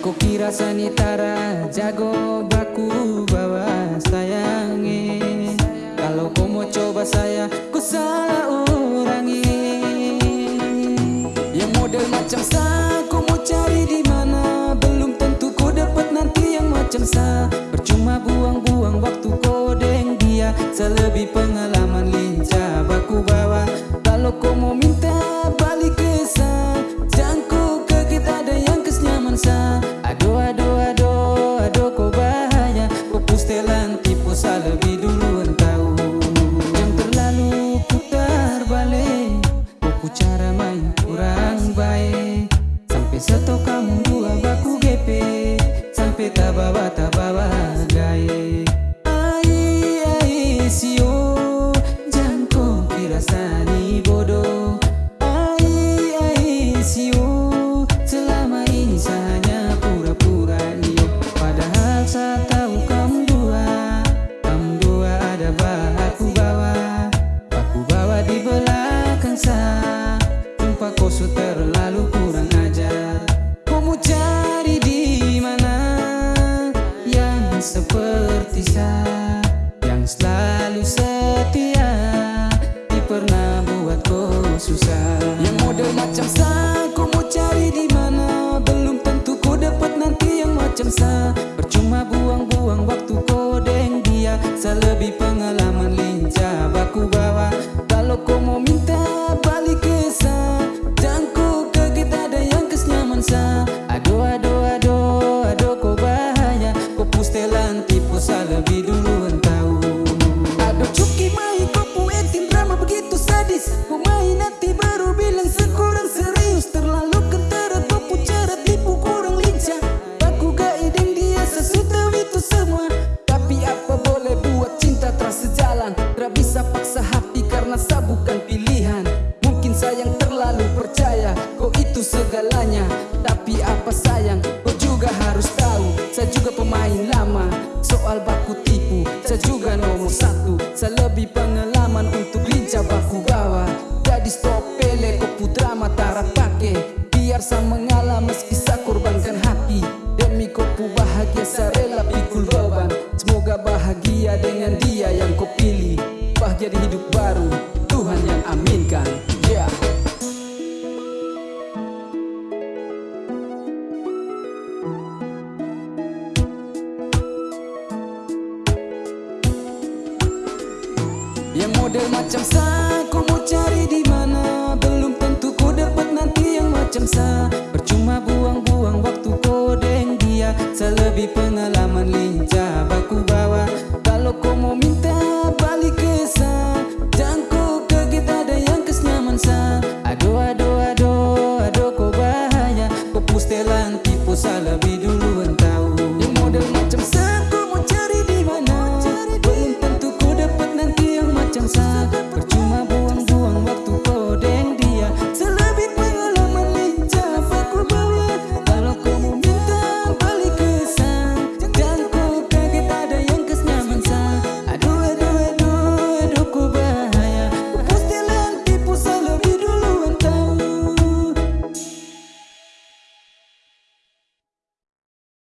kau kira sanitara jago baku bawa sayangi. Kalau kau mau coba saya ku salah urangi. Yang model macam saya kau mau cari di mana? Belum tentu kau dapat nanti yang macam saya Percuma buang-buang waktu kau deng dia. Selebih pengalaman lincah Kamu dua baku GP Sampai tabawa tabawa gaya. Ai ai sio Jangan kira sani bodoh. Ai ai sio Selama ini saya hanya pura-pura iyo Padahal saya tahu kamu seperti saya Yang selalu setia pernah buat kau susah. Yang model macam saya Sayang terlalu percaya Kau itu segalanya? Tapi apa sayang Kau juga harus tahu? Saya juga pemain lama Soal baku tipu. Saya juga nomor satu. Saya lebih pengalaman untuk lincah baku bawa Yang model macam sa, Ku mau cari di mana? Belum tentu ku dapat nanti yang macam sa. Percuma buang-buang waktu kodeng dia. Selebih pengalaman lincah Baku bawa. Kalau kau mau minta